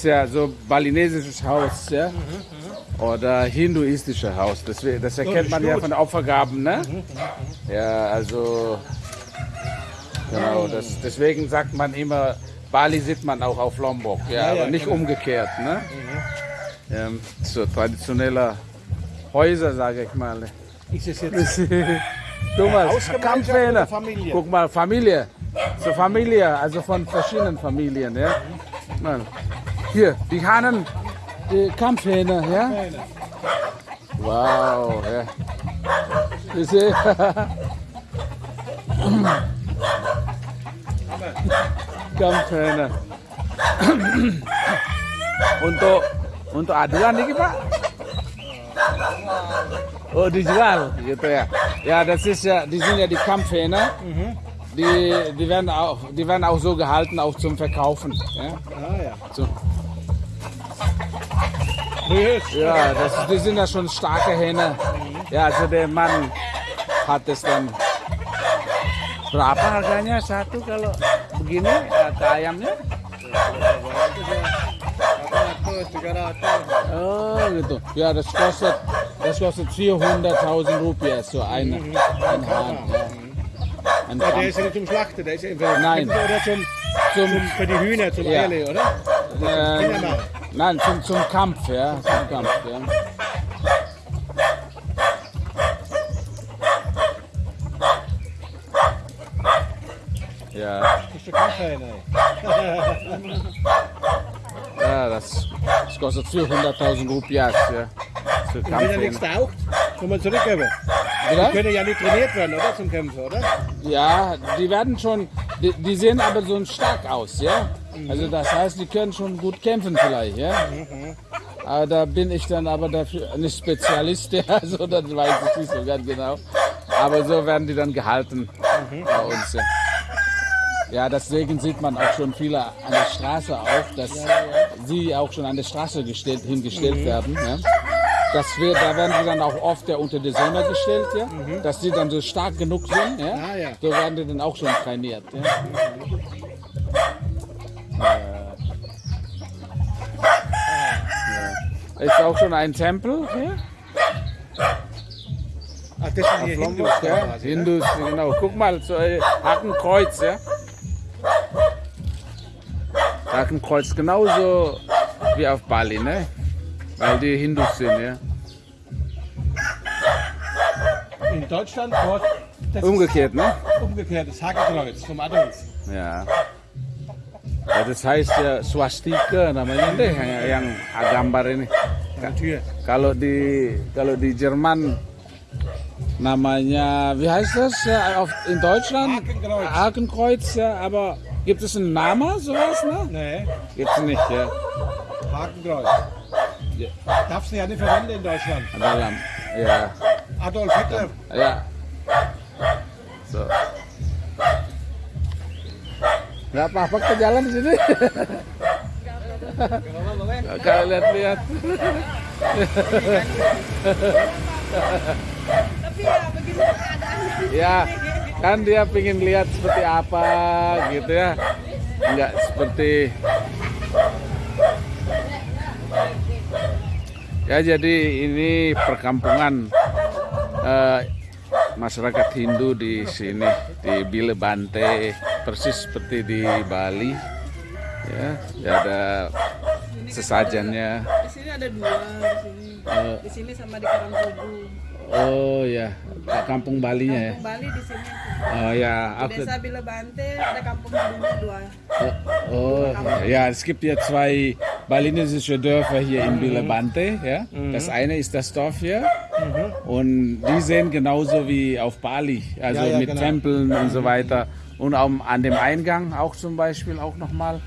ist ja so balinesisches Haus, ja. Oder hinduistisches Haus. Das, das erkennt man ja von Opfergaben, ne? Ja, also genau. Das, deswegen sagt man immer, Bali sieht man auch auf Lombok, ja, Ja, ja, aber nicht genau. umgekehrt, ne? Ja, so traditioneller Häuser, sage ich mal. Ist es jetzt oder Familie? Guck mal, Familie. So Familie, also von verschiedenen Familien, ja. Mal. Hier, die Hahnen, die Kampfhähne, ja. Wow, ja. You see? Kampfhähne. untuk untuk aduan nih Pak? Oh dijual gitu ya. Ja, das ist ja, die sind ja die Kampfhähne. Die, die, werden auch, die werden auch so gehalten, auch zum Verkaufen. Ja, Ah ja. so. Ja das, die sind ja schon starke Hähne. Ja, also der Mann hat es dann. Berapa harganya satu kalau begini eh, ayamnya? 300. Oh gitu. Ja, das kostet, das kostet 400.000 Rupiah so ein, ein Hahn. Ja. Ein Ja, der ist ja nicht zum Schlachten, der ist ja für, Nein. oder zum, Zum, für die Hühner, zum Ja. Eierle, oder? ähm, Kindermann. Nein, zum, zum Kampf, ja. Zum Kampf, ja. Ja, ja das, das kostet 400.000 Rupiahs, ja. Für Und wenn er nichts Kampf. taucht, kann man zurückgeben. Oder? Können ja nicht trainiert werden, oder? Zum Kämpfen, oder? Ja, die werden schon, die, die sehen aber so stark aus, ja. Also das heißt, die können schon gut kämpfen vielleicht, ja. Aber da bin ich dann aber dafür nicht Spezialist, ja, so das weiß ich nicht so ganz genau. Aber so werden die dann gehalten bei uns. Ja. ja, deswegen sieht man auch schon viele an der Straße auch, dass sie auch schon an der Straße gestellt, hingestellt werden. Ja. Das wird, da werden sie dann auch oft ja, unter die Sonne gestellt, ja, dass sie dann so stark genug sind. Ja. Ah, ja. So werden die dann auch schon trainiert. Ja. Ja. Ist auch schon ein Tempel hier. Ach, das sind hier Hindus. Ja. quasi, ne? Hindus, genau. Guck mal, so ein Hakenkreuz, ja. Hakenkreuz genauso wie auf Bali, ne? Weil die Hindus sind, ja. In Deutschland dort, das Umgekehrt, ne? umgekehrt, das Hakenkreuz vom Adolf. Ya. Ya, das heißt ja Swastika namanya deh yang, yang gambar ini. Kalau di kalau di Jerman namanya wie heißt das ja, auf, in Deutschland Hakenkreuz. Hakenkreuz ja, aber gibt es einen Namen sowas ne? Nee, Gibt's nicht ja. Hakenkreuz. Darfst du ja nicht verwenden in Deutschland. Dalam ya Adolf Hitler. ya. So. Nggak apa-apa ke jalan di sini. Kalau lihat-lihat. Tapi ya begini keadaannya. Ya, kan dia pingin lihat seperti apa gitu ya. Enggak seperti Ya jadi ini perkampungan eh, masyarakat Hindu di sini di Bile Bante persis seperti di Bali. Ya, ya ada sesajennya. Di sini ada dua di sini. Di sini sama di Karangkubu. Oh ya, kampung Balinya ya. Kampung Bali di sini. Oh ya, aku Desa Bilebante ada kampung Hindunya dua. Oh, ja, es gibt ja zwei balinesische Dörfer hier in Bilebante. Ja? Das eine ist das Dorf hier und die sehen genauso wie auf Bali, also Ja, ja, mit genau. Tempeln und so weiter. Und auch an dem Eingang auch zum Beispiel auch nochmal,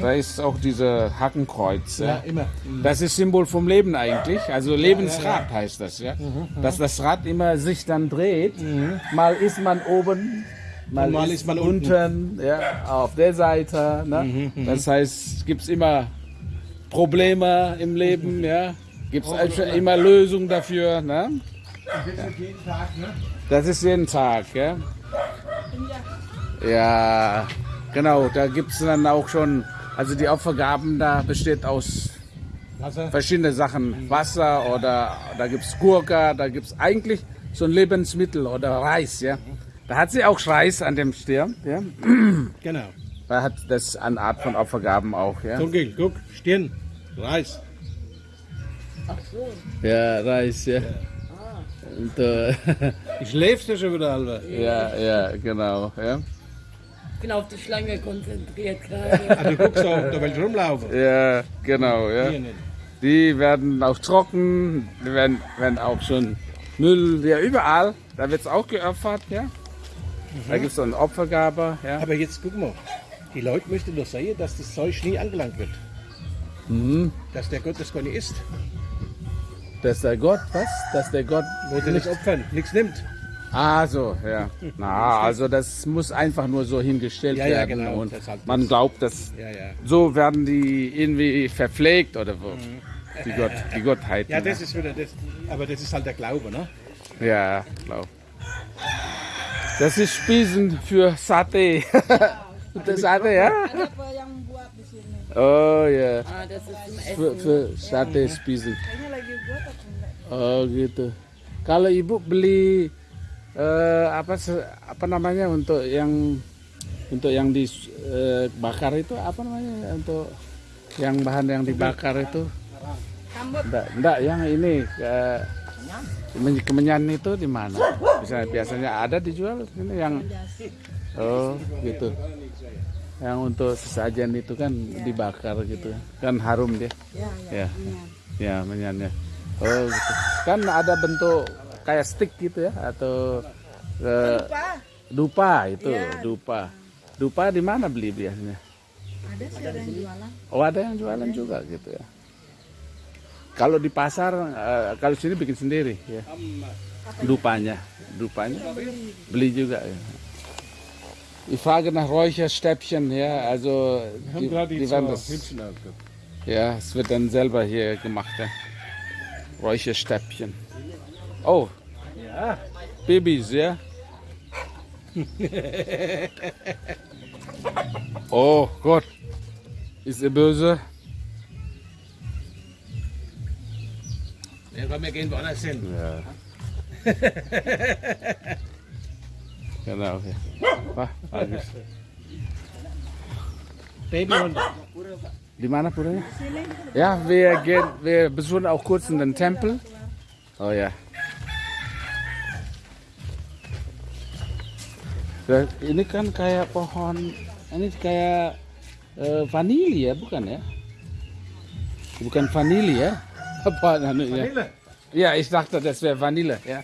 da ist auch diese Hakenkreuz. Ja? Ja, immer. Das ist Symbol vom Leben eigentlich. Also Lebensrad heißt das, ja. Dass das Rad immer sich dann dreht. Mal ist man oben, mal, mal ist, man man unten, ja, auf der Seite. Ne? Das heißt, gibt es immer Probleme im Leben, ja. Gibt es immer Lösungen dafür. Ne? Das ist jeden Tag, ne? Das ist jeden Tag, ja. Ja, genau. Da gibt es dann auch schon Also die Opfergaben da besteht aus verschiedenen Sachen. Wasser oder da gibt's Gurke, da gibt's eigentlich so ein Lebensmittel oder Reis, ja. Da hat sie auch Reis an dem Stirn, ja. Genau. Da hat das eine Art von Opfergaben auch, ja. Dunkel, guck, Stirn, Reis. Ja, Reis, ja. Und, äh, Ich schläfst du schon wieder, Alter. ja, ja, genau, ja. Ich bin auf die Schlange konzentriert gerade. Ah, du guckst auch, da willst du rumlaufen. Ja, genau, ja. Die werden auch trocken, die werden, werden auch schon Müll, ja, überall. Da wird's auch geopfert, ja. Da gibt's so eine Opfergabe, ja. Aber jetzt guck mal, die Leute möchten doch sehen, dass das Zeug nie angelangt wird. Mhm. Dass der Gott das gar nicht isst. Dass der Gott, was? Dass der Gott Wollte nicht opfern, nichts nimmt. Ah, so, ja. Na, also das muss einfach nur so hingestellt Ja, ja, werden. genau, Und man glaubt, dass Ja, ja. so werden die irgendwie verpflegt oder wo. Die, Gott, die Gottheit. Mhm. Ja, das ist wieder das. Aber das ist halt der Glaube, ne? Ja, glaub. Das ist Spießen für Sate. das Sate, ja? Ada apa yang buat di sini? Oh. Ah. Für, für Sate Spießen. Kayaknya lagi buat apa enggak? Oh gitu. Kalau ibu beli eh, apa apa namanya untuk yang untuk yang dibakar itu apa namanya untuk yang bahan yang dibakar itu enggak enggak yang ini eh, kemen- kemenyan itu di mana biasanya ada dijual ini yang oh gitu. Yang untuk sesajen itu kan dibakar gitu. Kan harum dia. Ya, ya. ya ya menyannya oh gitu. Kan ada bentuk kayak stick gitu ya atau eh, Apa? dupa itu Iya. dupa. Dupa di mana beli biasanya? Ada sih ada yang jualan. oh ada yang jualan juga gitu ya. Kalau di pasar eh, kalau sini bikin sendiri ya. Dupanya. Dupanya. Beli juga ya Ich frage nach Räucherstäbchen, ja, also Wir haben die, gerade die, die werden das, ja, es wird dann selber hier gemacht, ja. Räucherstäbchen. Oh, Ja. Babys, ja? oh Gott, ist er böse? Ja, komm, wir gehen woanders hin. Ja. genau, ja. Wah, bagus. Di mana puranya? Ja, wir gehen, wir besuchen auch kurz in den Tempel. Oh ja. Ya, Ini kan kayak pohon, ini kayak eh, vanili ya, bukan ya? Bukan vanili ya? Apa namanya? Vanille. Ja, ich dachte, das wäre Vanille, ja.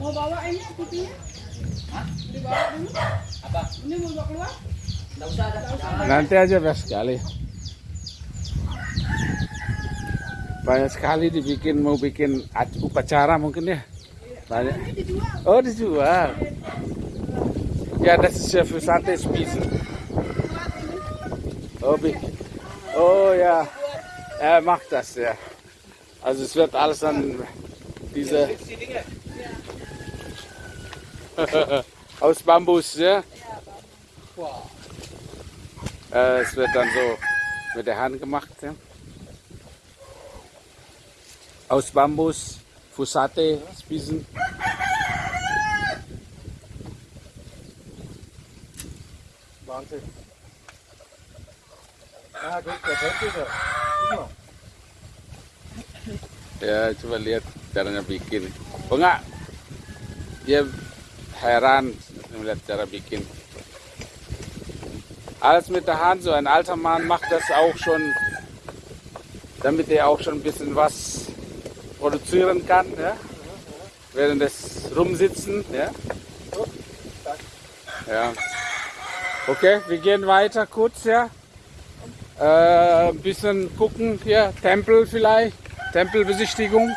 Mau bawa ini putihnya? Dibawa dulu? Ini mau bawa keluar? Nanti aja banyak sekali. Banyak sekali dibikin mau bikin ac- upacara mungkin ya. Banyak. Oh dijual. Ja, das ist ja für Sate Spießen. Oh, ja, er macht das ja. Also es wird alles dann diese aus Bambus, ja. Äh, es wird dann so mit der Hand gemacht, ja. Aus Bambus, Fusate, Spießen. Wahnsinn. Ah, guck, der Teppich. Guck mal. Ya, coba lihat caranya bikin. Oh enggak, dia heran melihat cara bikin. Alles mit der Hand, so ein alter Mann macht das auch schon, damit er auch schon ein bisschen was produzieren kann, ja? während des Rumsitzen. Ja? ja. Okay, wir gehen weiter kurz, ja. Äh, ein bisschen gucken hier, Tempel vielleicht, Tempelbesichtigung.